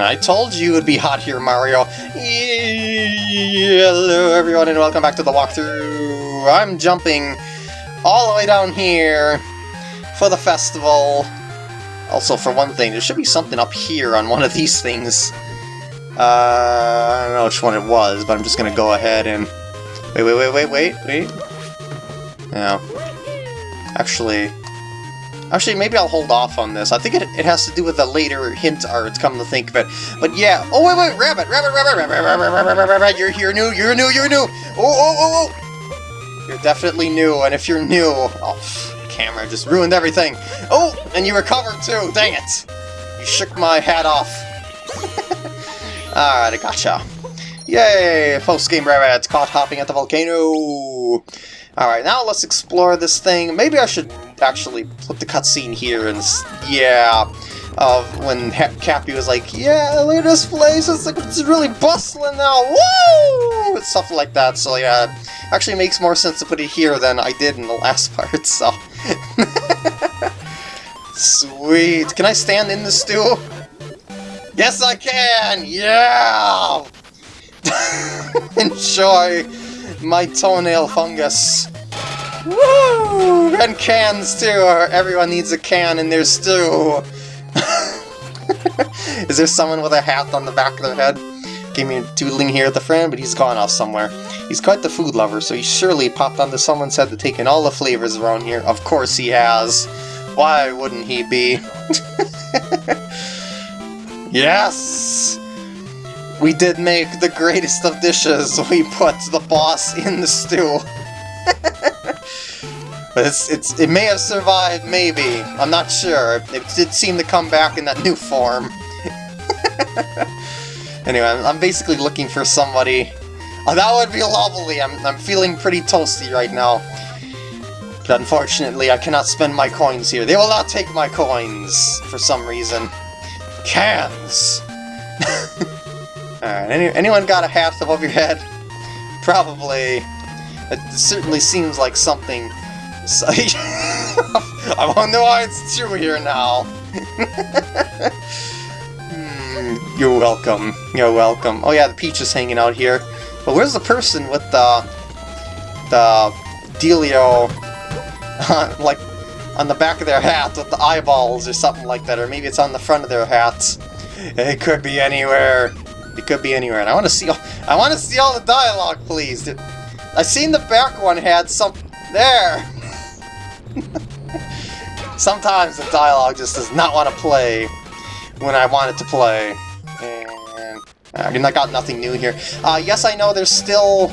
I told you it would be hot here, Mario. Hello, everyone, and welcome back to the walkthrough. I'm jumping all the way down here for the festival. Also, for one thing, there should be something up here on one of these things. Uh, I don't know which one it was, but I'm just gonna go ahead and... Wait, wait, wait, wait, wait, wait. No. Actually... Actually, maybe I'll hold off on this. I think it, it has to do with the later hint art, come to think of it. But yeah... Oh, wait, wait, rabbit, rabbit, rabbit, rabbit, rabbit, rabbit, rabbit, rabbit, you're here new, you're new, you're new! Oh, oh, oh, oh! You're definitely new, and if you're new... Oh, camera just ruined everything. Oh, and you recovered too, dang it! You shook my hat off. Alright, I gotcha. Yay! Post-game rabbits caught hopping at the volcano! Alright, now let's explore this thing. Maybe I should actually put the cutscene here and... Yeah, of when ha Cappy was like, yeah, look at this place, it's, like, it's really bustling now, woo! Stuff like that, so yeah, actually makes more sense to put it here than I did in the last part, so... Sweet! Can I stand in the stool? Yes, I can! Yeah! Enjoy my toenail fungus. Woo! And cans too! Everyone needs a can in their stew! Is there someone with a hat on the back of their head? Gave me a doodling here at the friend, but he's gone off somewhere. He's quite the food lover, so he surely popped onto someone's head to take in all the flavors around here. Of course he has. Why wouldn't he be? yes! We did make the greatest of dishes. We put the boss in the stew. but it's, it's, it may have survived, maybe. I'm not sure. It did seem to come back in that new form. anyway, I'm, basically looking for somebody... Oh, that would be lovely! I'm, I'm feeling pretty toasty right now. But unfortunately, I cannot spend my coins here. They will not take my coins, for some reason. Cans! Alright, any, anyone got a hat above your head? Probably. It certainly seems like something... I wonder why it's true here now. mm, you're welcome. You're welcome. Oh yeah, the peach is hanging out here. But where's the person with the... the... Delio... like, on the back of their hat with the eyeballs or something like that, or maybe it's on the front of their hats. It could be anywhere. It could be anywhere, and I want to see all, I want to see all the dialogue, please. I seen the back one had some there. Sometimes the dialogue just does not want to play when I want it to play. And I mean, I got nothing new here. Uh, yes, I know there's still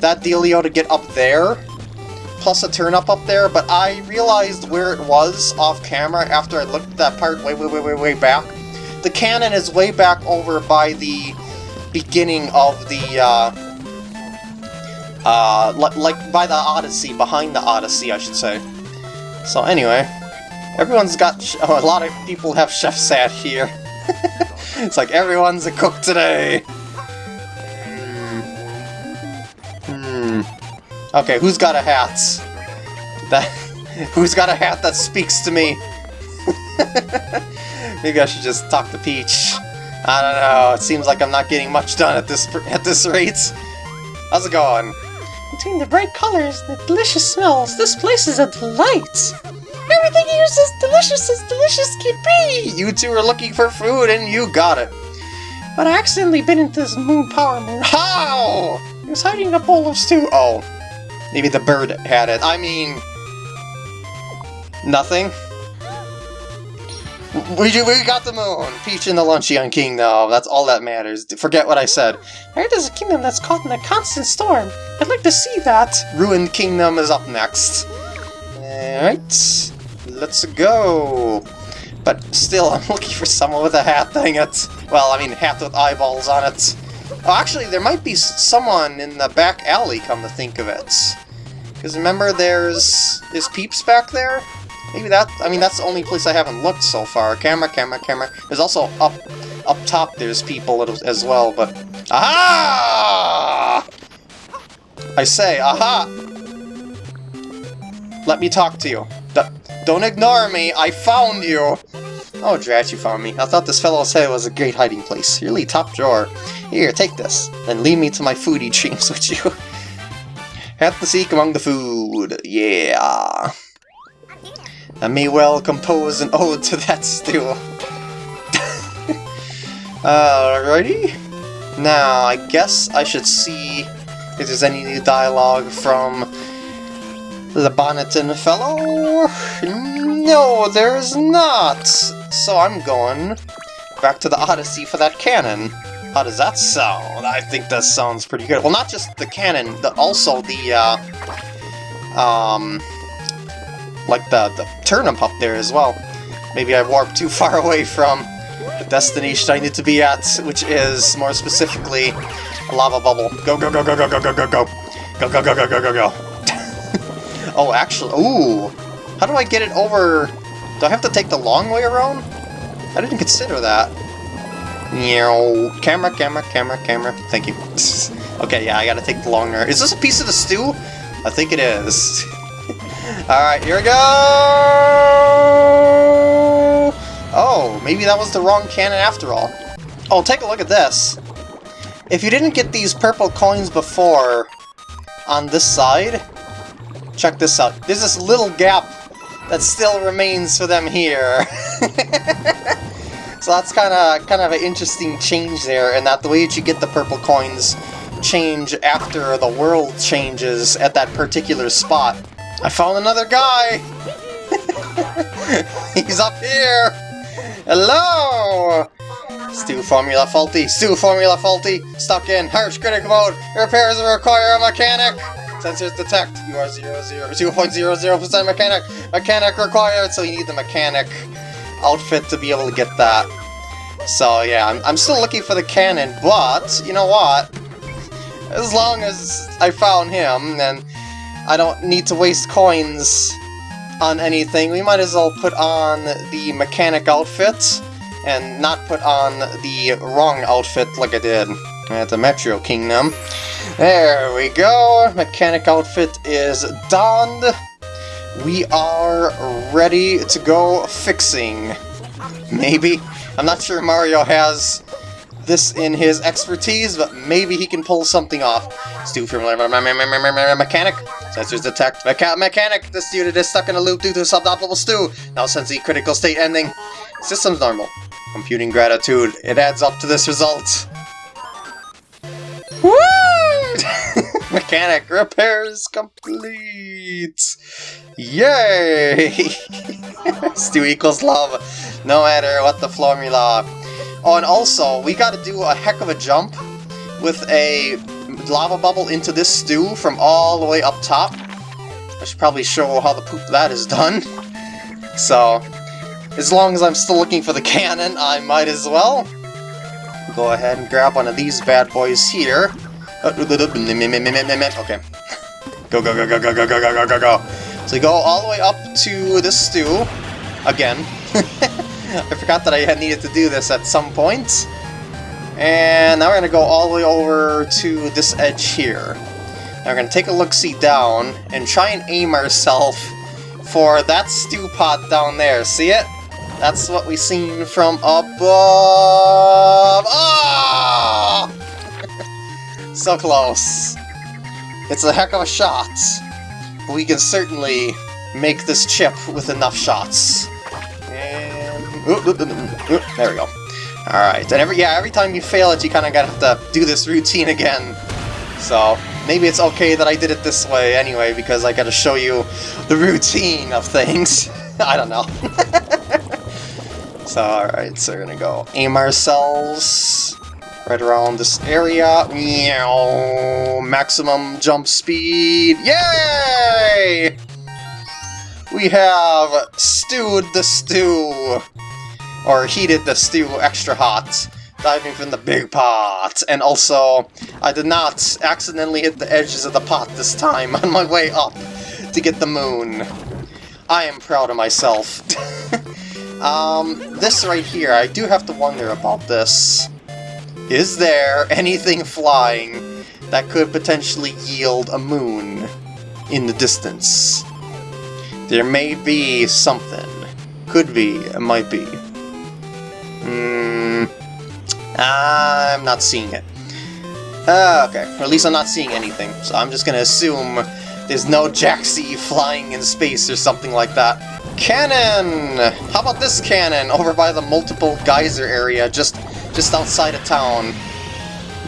that dealio to get up there, plus a turnip up there, but I realized where it was off camera after I looked at that part way, way, way, way, way back. The cannon is way back over by the beginning of the, uh, uh, like by the Odyssey, behind the Odyssey, I should say. So anyway, everyone's got, oh, a lot of people have chef sat here. it's like everyone's a cook today. Hmm. Okay, who's got a hat? That, who's got a hat that speaks to me? Maybe I should just talk to Peach. I don't know, it seems like I'm not getting much done at this at this rate. How's it going? Between the bright colors the delicious smells, this place is a delight! Everything here is as delicious as delicious can be! You two are looking for food and you got it. But I accidentally bit into this moon power moon. How? He was hiding a bowl of stew. Oh, maybe the bird had it. I mean, nothing. We, we got the moon! Peach in the Luncheon Kingdom, that's all that matters. Forget what I said. I heard there's a kingdom that's caught in a constant storm. I'd like to see that. Ruined Kingdom is up next. Alright, let's go. But still, I'm looking for someone with a hat, dang it. Well, I mean, hat with eyeballs on it. Oh, actually, there might be someone in the back alley, come to think of it. Because remember, there's... is Peeps back there? Maybe that, I mean, that's the only place I haven't looked so far. Camera, camera, camera. There's also up up top there's people as well, but... Aha! I say, aha! Let me talk to you. D don't ignore me, I found you! Oh, drat, you found me. I thought this fellow's head was a great hiding place. Really top drawer. Here, take this. Then lead me to my foodie dreams with you. Have to seek among the food. Yeah. I may well compose an ode to that stew. Alrighty. Now, I guess I should see if there's any new dialogue from the Bonneton fellow. No, there's not. So I'm going back to the Odyssey for that cannon. How does that sound? I think that sounds pretty good. Well, not just the cannon, but also the, uh, um, like the, the turnip up there as well. Maybe I warped too far away from the destination I need to be at, which is, more specifically, a lava bubble. Go, go, go, go, go, go, go, go, go. Go, go, go, go, go, go, go. oh, actually, ooh. How do I get it over... Do I have to take the long way around? I didn't consider that. Meow. Camera, camera, camera, camera. Thank you. okay, yeah, I gotta take the long. Is this a piece of the stew? I think it is. Alright, here we go! Oh, maybe that was the wrong cannon after all. Oh, take a look at this. If you didn't get these purple coins before on this side, check this out. There's this little gap that still remains for them here. so that's kind of kind of an interesting change there, and that the way that you get the purple coins change after the world changes at that particular spot. I found another guy! He's up here! Hello! Stew formula faulty, stew formula faulty, stuck in harsh critic mode, repairs require a mechanic! Sensors detect, you are 0.00% mechanic, mechanic required, so you need the mechanic outfit to be able to get that. So yeah, I'm, I'm still looking for the cannon, but, you know what? As long as I found him, then I don't need to waste coins on anything, we might as well put on the mechanic outfit and not put on the wrong outfit like I did at the Metro Kingdom. There we go, mechanic outfit is donned. We are ready to go fixing. Maybe. I'm not sure Mario has this in his expertise, but maybe he can pull something off. Stew from mechanic. Sensors detect Mecha mechanic. This unit is stuck in a loop due to suboptimal stew. Now sensing critical state ending. System's normal. Computing gratitude. It adds up to this result. Woo! Mechanic repairs complete! Yay! Stew equals love, no matter what the formula. Oh, and also, we gotta do a heck of a jump with a lava bubble into this stew from all the way up top. I should probably show how the poop that is done. So, as long as I'm still looking for the cannon, I might as well. Go ahead and grab one of these bad boys here. Okay. Go, go, go, go, go, go, go, go, go, go, go. So you go all the way up to this stew. Again. I forgot that I had needed to do this at some point. And now we're going to go all the way over to this edge here. Now we're going to take a look-see down and try and aim ourselves for that stew pot down there. See it? That's what we seen from above. Ah! so close. It's a heck of a shot. We can certainly make this chip with enough shots. And... Oop, oop, oop, there we go. Alright, and every yeah, every time you fail it, you kind of gotta have to do this routine again. So, maybe it's okay that I did it this way anyway, because I gotta show you the routine of things. I don't know. so, alright, so we're gonna go aim ourselves right around this area. Meow, maximum jump speed. Yay! We have stewed the stew or heated the stew extra hot, diving from the big pot. And also, I did not accidentally hit the edges of the pot this time on my way up to get the moon. I am proud of myself. um, this right here, I do have to wonder about this. Is there anything flying that could potentially yield a moon in the distance? There may be something. Could be, might be. Hmm. I'm not seeing it. Uh, okay, or at least I'm not seeing anything, so I'm just gonna assume there's no Jaxi flying in space or something like that. Cannon! How about this cannon over by the multiple geyser area just just outside of town?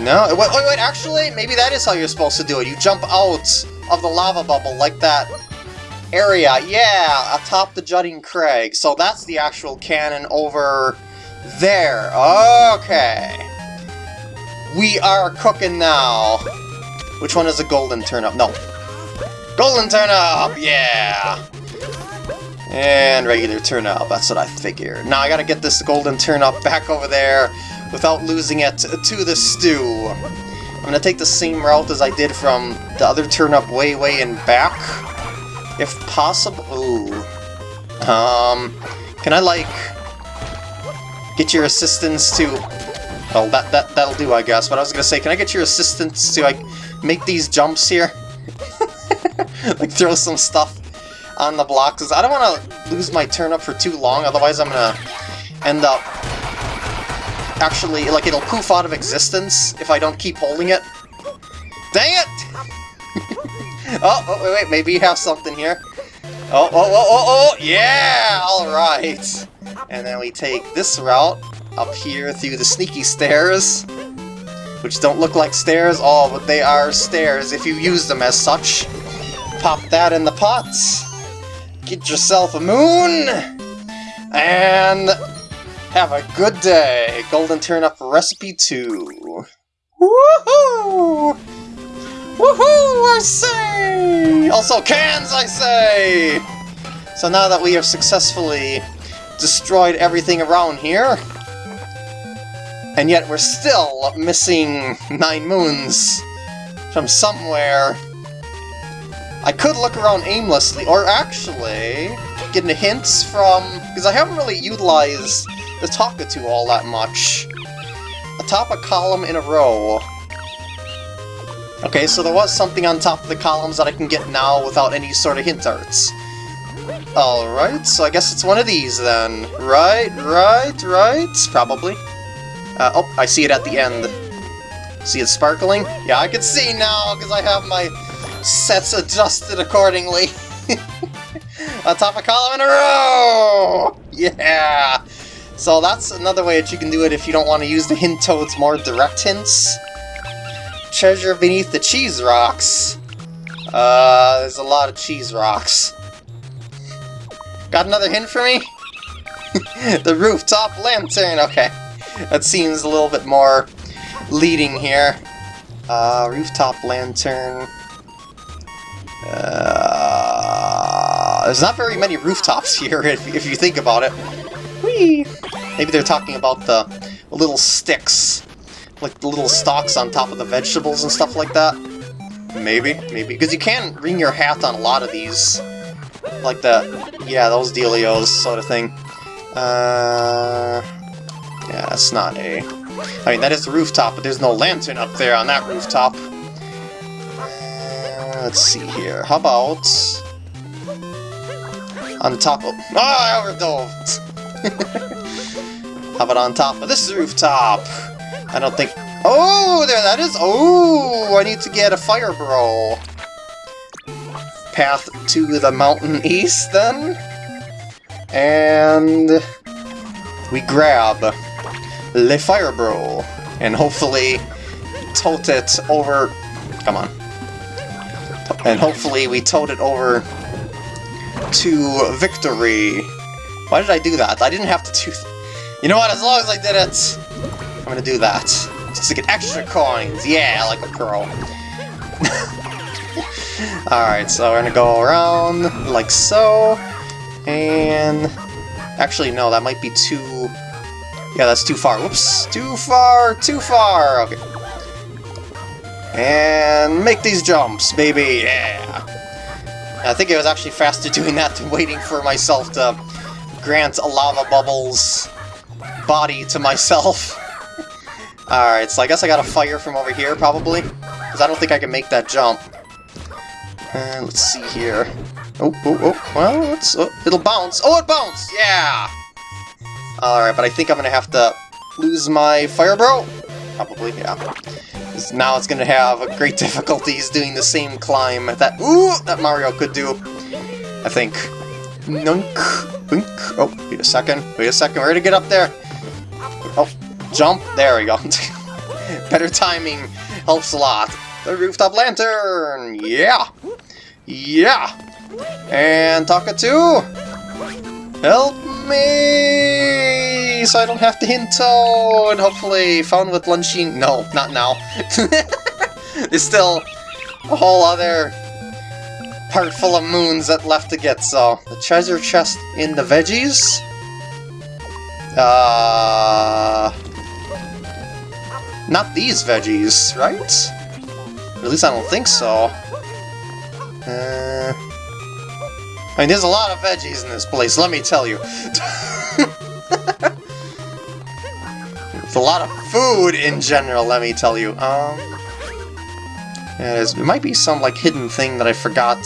No? Wait, wait, wait, actually, maybe that is how you're supposed to do it. You jump out of the lava bubble like that area. Yeah, atop the jutting crag. So that's the actual cannon over there. Okay. We are cooking now. Which one is a golden turnip? No. Golden turnip! Yeah! And regular turnip, that's what I figured. Now I gotta get this golden turnip back over there without losing it to the stew. I'm gonna take the same route as I did from the other turnip way, way in back. If possible... Ooh. Um... Can I, like... Get your assistance to... Oh, that, that, that'll do, I guess. But I was gonna say, can I get your assistance to, like, make these jumps here? like, throw some stuff on the blocks. Cause I don't want to lose my turnip for too long, otherwise I'm gonna end up... Actually, like, it'll poof out of existence if I don't keep holding it. Dang it! oh, oh, wait, wait, maybe you have something here. Oh, oh, oh, oh, oh, yeah! Alright. And then we take this route up here through the sneaky stairs, which don't look like stairs, at all, but they are stairs if you use them as such. Pop that in the pots, get yourself a moon, and have a good day. Golden Turnip Recipe 2. Woohoo! Woohoo, I say! Also cans, I say! So now that we have successfully destroyed everything around here, and yet we're still missing Nine Moons from somewhere. I could look around aimlessly, or actually, getting hints from... Because I haven't really utilized the Talkatoo all that much. Atop a column in a row. Okay, so there was something on top of the columns that I can get now without any sort of hint arts. Alright, so I guess it's one of these then. Right, right, right? Probably. Uh, oh, I see it at the end. See it sparkling? Yeah, I can see now, because I have my sets adjusted accordingly. On top of column in a row! Yeah! So that's another way that you can do it if you don't want to use the hint toad's more direct hints. Treasure beneath the cheese rocks. Uh, there's a lot of cheese rocks. Got another hint for me? the rooftop lantern, okay. That seems a little bit more leading here. Uh, rooftop lantern. Uh, there's not very many rooftops here, if, if you think about it. Whee! Maybe they're talking about the little sticks. Like the little stalks on top of the vegetables and stuff like that. Maybe, maybe. Because you can ring your hat on a lot of these. Like the, yeah, those dealios sort of thing. Uh, yeah, that's not a... I mean, that is the rooftop, but there's no lantern up there on that rooftop. Uh, let's see here. How about... On top of... Oh, I overdove! How about on top of this rooftop? I don't think... Oh, there that is! Oh, I need to get a fire bro. Path to the mountain east, then? And... We grab Le Fire Bro, and hopefully tote it over... Come on. And hopefully we tote it over to victory. Why did I do that? I didn't have to do... You know what, as long as I did it, I'm gonna do that. Just to get extra coins. Yeah, I like a pro. Alright, so we're gonna go around like so. And... Actually, no, that might be too... Yeah, that's too far. Whoops! Too far! Too far! Okay. And make these jumps, baby! Yeah! I think it was actually faster doing that than waiting for myself to grant a lava bubbles body to myself. Alright, so I guess I gotta fire from over here, probably. Because I don't think I can make that jump. Uh, let's see here. Oh, oh, oh, well, let's, oh, it'll bounce. Oh, it bounced! Yeah! Alright, but I think I'm gonna have to lose my Fire Bro? Probably, yeah. Now it's gonna have great difficulties doing the same climb that ooh that Mario could do. I think. Nunk, wink. Oh, wait a second. Wait a second. We're gonna get up there. Oh, jump. There we go. Better timing helps a lot. The rooftop lantern. Yeah. Yeah. And Talkatoo. Help me! So I don't have to hint And Hopefully, found with Lunching. No, not now. There's still a whole other part full of moons that left to get, so. The treasure chest in the veggies? Uh. Not these veggies, right? At least I don't think so. Uh. I mean, there's a lot of veggies in this place, let me tell you. it's a lot of food in general, let me tell you. Um, yeah, might be some, like, hidden thing that I forgot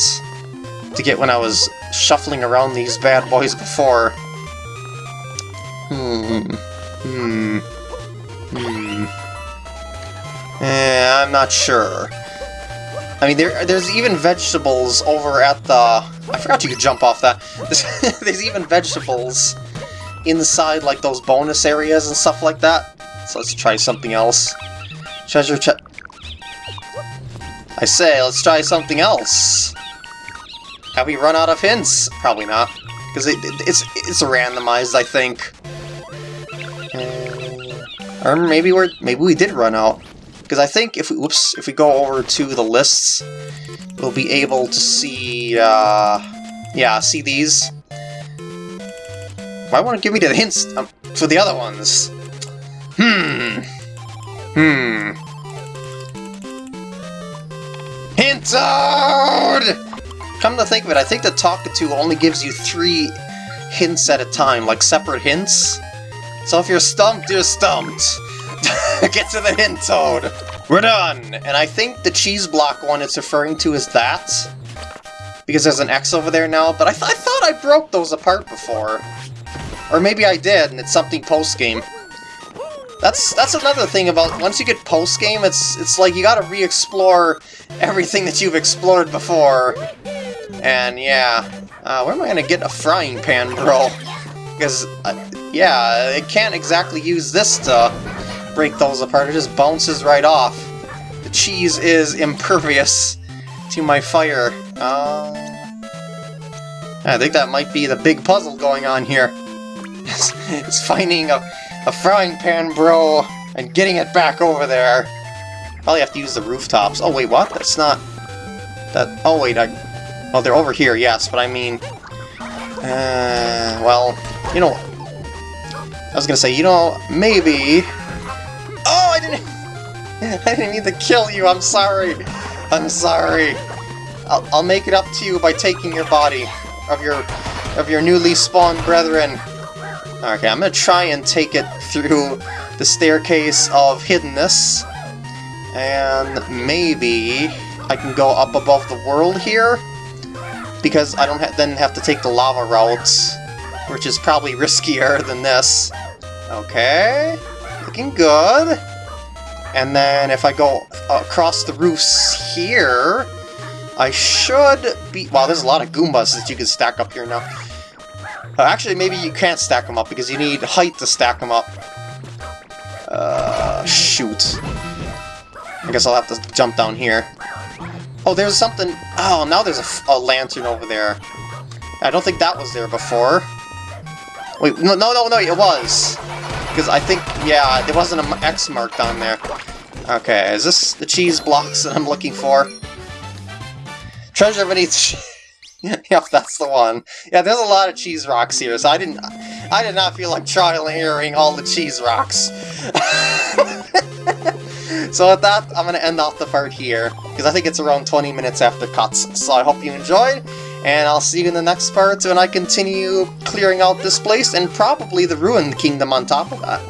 to get when I was shuffling around these bad boys before. Hmm. Hmm. Hmm. Eh, I'm not sure. I mean, there, there's even vegetables over at the... I forgot you could jump off that. There's, there's even vegetables inside, like, those bonus areas and stuff like that. So let's try something else. Treasure chest... I say, let's try something else. Have we run out of hints? Probably not. Because it, it, it's it's randomized, I think. Or maybe we're maybe we did run out. Because I think if we whoops if we go over to the lists, we'll be able to see uh yeah see these. Why won't it give me the hints um, for the other ones? Hmm. Hmm. Hint Toad! Come to think of it, I think the Talkatoo only gives you three hints at a time, like separate hints. So if you're stumped, you're stumped. Get to the hint, Toad! We're done! And I think the cheese block one it's referring to is that. Because there's an X over there now, but I, th I thought I broke those apart before. Or maybe I did, and it's something post-game. That's that's another thing about once you get post-game, it's it's like you gotta re-explore everything that you've explored before. And yeah, uh, where am I gonna get a frying pan, bro? Because, uh, yeah, it can't exactly use this to break those apart, it just bounces right off. The cheese is impervious to my fire. Uh, I think that might be the big puzzle going on here. It's, it's finding a, a frying pan, bro, and getting it back over there. Probably have to use the rooftops. Oh, wait, what? That's not... That... Oh, wait, I... Oh, they're over here, yes, but I mean... Uh, well, you know... I was gonna say, you know, maybe... I didn't... I didn't mean to kill you, I'm sorry. I'm sorry. I'll, I'll make it up to you by taking your body of your of your newly spawned brethren. Okay, I'm gonna try and take it through the staircase of hiddenness. And maybe I can go up above the world here? Because I don't ha then have to take the lava routes, which is probably riskier than this. Okay, looking good. And then if I go across the roofs here, I should be... Wow, there's a lot of Goombas that you can stack up here now. Uh, actually, maybe you can't stack them up because you need height to stack them up. Uh, shoot. I guess I'll have to jump down here. Oh, there's something... Oh, now there's a, a lantern over there. I don't think that was there before. Wait, no, no, no, no, it was. Because I think, yeah, there wasn't an X marked on there. Okay, is this the cheese blocks that I'm looking for? Treasure beneath... yep, that's the one. Yeah, there's a lot of cheese rocks here, so I didn't... I did not feel like trial and erroring all the cheese rocks. so with that, I'm going to end off the part here, because I think it's around 20 minutes after cuts. So I hope you enjoyed, and I'll see you in the next part when I continue clearing out this place, and probably the Ruined Kingdom on top of that.